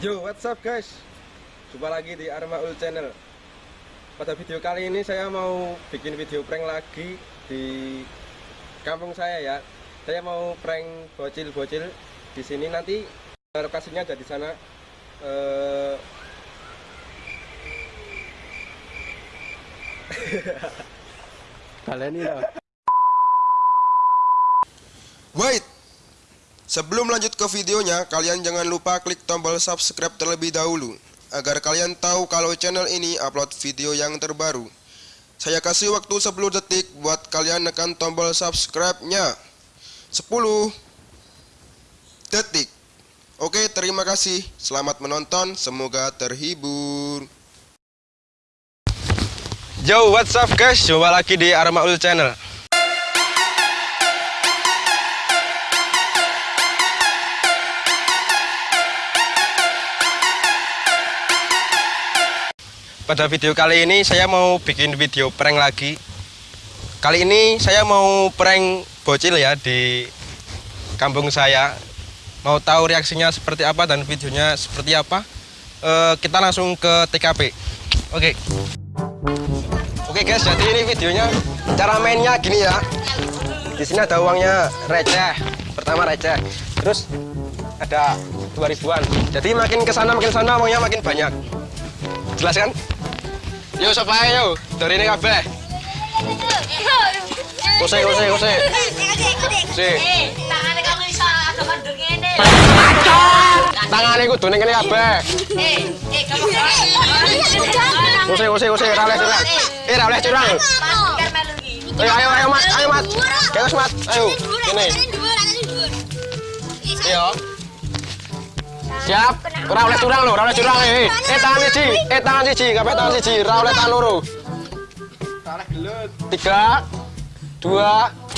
Yo, what's up guys? Jumpa lagi di Armaul Channel. Pada video kali ini saya mau bikin video prank lagi di kampung saya ya. Saya mau prank bocil-bocil di sini nanti eh, lokasinya ada di sana. Eh, Kalian ini loh. Wait! Sebelum lanjut ke videonya, kalian jangan lupa klik tombol subscribe terlebih dahulu agar kalian tahu kalau channel ini upload video yang terbaru. Saya kasih waktu 10 detik buat kalian nekan tombol subscribe-nya. 10 detik. Oke, terima kasih. Selamat menonton, semoga terhibur. Yo, what's guys? Jumpa lagi di Armaul Channel. Pada video kali ini saya mau bikin video prank lagi. Kali ini saya mau prank bocil ya di kampung saya. Mau tahu reaksinya seperti apa dan videonya seperti apa? Eh, kita langsung ke TKP. Oke. Oke guys, jadi ini videonya cara mainnya gini ya. Di sini ada uangnya receh. Pertama receh. Terus ada 2000-an. Jadi makin ke sana makin sana uangnya makin banyak. Jelas kan? yo sopae yo. Darine kabeh. Kose kose kose. Si. Tangane kok iso ado kandur ngene pacot tangane kudu ning kene kabeh. Eh, eh kamu. kose kose kose. Ra eh, oleh curang eh ra oleh curang. Ayo ayo ayo mas. Ayo mas. Kelas mas ayo kene dhuwur kene dhuwur Siap. Ora oleh curang lho, ora oleh curang eh, eh. Eh tangan siji, eh tangan siji, kabeh tangan siji, ora oleh tangan loro. Ora gelut. 3 2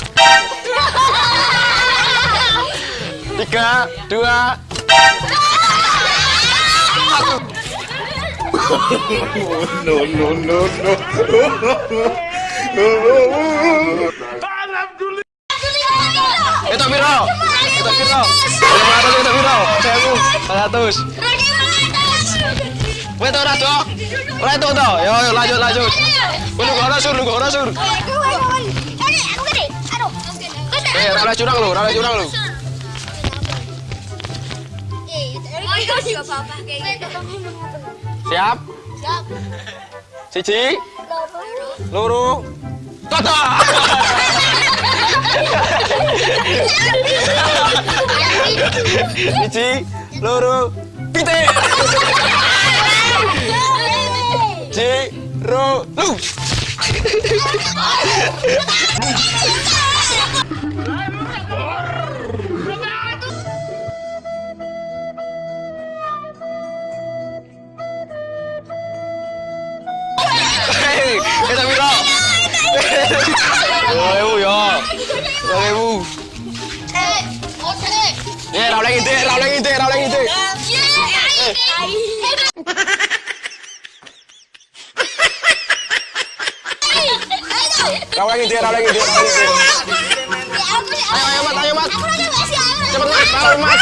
Tiga, dua, satu. no, no, no, no. Itu. Itu viral. Itu viral. 100. Rudi 100. Wet ora, Dok. Ora to. Yo yo lanjut lanjut. Lu ora sur, lu ora sur. Eh, ora curang lu, ora curang lu. Siap? Siap. Siji. Loro. Toto. Siji loro, pitik. Siji, ro, lu. Oleh ngintip, ra oleh ngintip. Ayo, ayo, Mat, ayo, Mat. Cepet, Mat, Mat.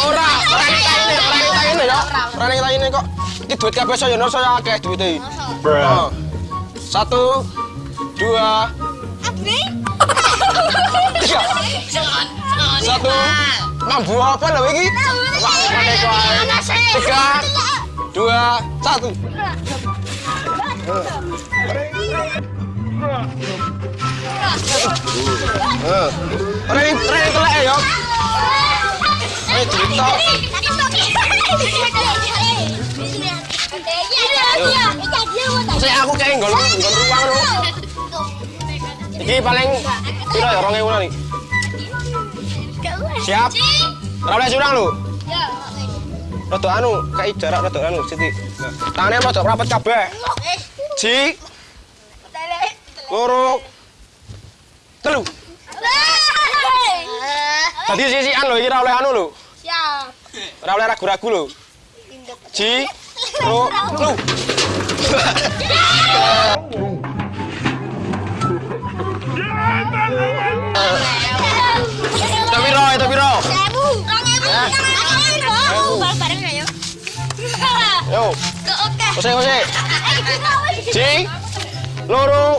Ora, ora kita ini, ora kita ini ya. Ora kita ini kok. Iki duit kabeh saya nur saya akeh. Oh. Satu, dua, tiga. Satu, mambu apa lho iki? Kok. Tiga, dua, satu. Eh, Ora ini, ora ya. Eh, cerita. Saya aku kayak nggol, nggol ruang lu. Iki paling piro ya 2000 nih. Siap. Ora oleh curang lu. Rada anu, kayak jarak rada anu, Siti. Tangannya rada rapat kabeh. Ji, loro, telu. Tadi sisian lho iki ora oleh anu lho. Ora oleh ragu-ragu lho. Ji, piro? Sewu. Sewu. Bareng bareng ayo. Yo, Ke oke. kita wes. Cing. Loro.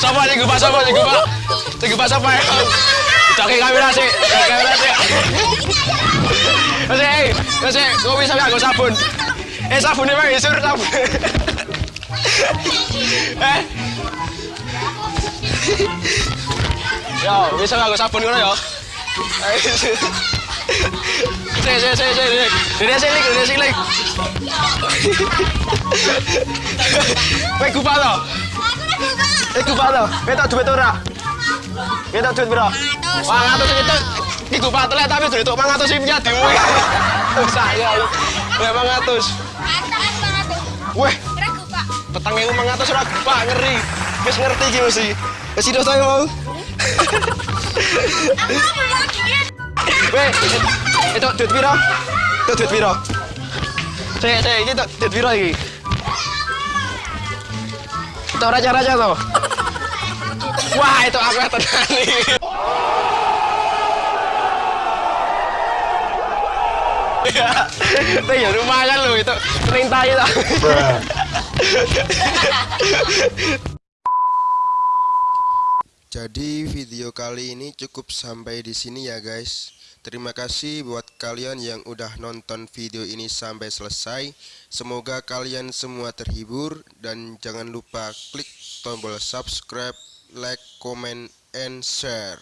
Sapa sing gupak sapa sing gupak? Sing gupak sapa ya? Cake kamera sih, kamera sih. Kose, eh, kose, kok bisa nganggo sabun? Eh sabunnya mah isur sabun. Eh. Yo, bisa nganggo sabun ngono yo. Sik sik sik sik. Dene sik lik, dene sik lik. Kowe kupak to? Eh kupak to? Kowe tak duit ora? Tak duit piro? 100 itu iki kupak telek tapi duit 100 iki nyadi. Saya. Ya 100. Weh, petang ewu mangatus ora gupak ngeri. Wis ngerti iki mesti. Wis sida saya mau. Weh, itu duit piro? Itu duit sik, iki tuh duit iki? Itu raja-raja tuh. Wah, itu aku tenan. Itu ya lumayan loh itu. Kering tai lah. Jadi video kali ini cukup sampai di sini ya guys. Terima kasih buat kalian yang udah nonton video ini sampai selesai. Semoga kalian semua terhibur dan jangan lupa klik tombol subscribe, like, comment, and share.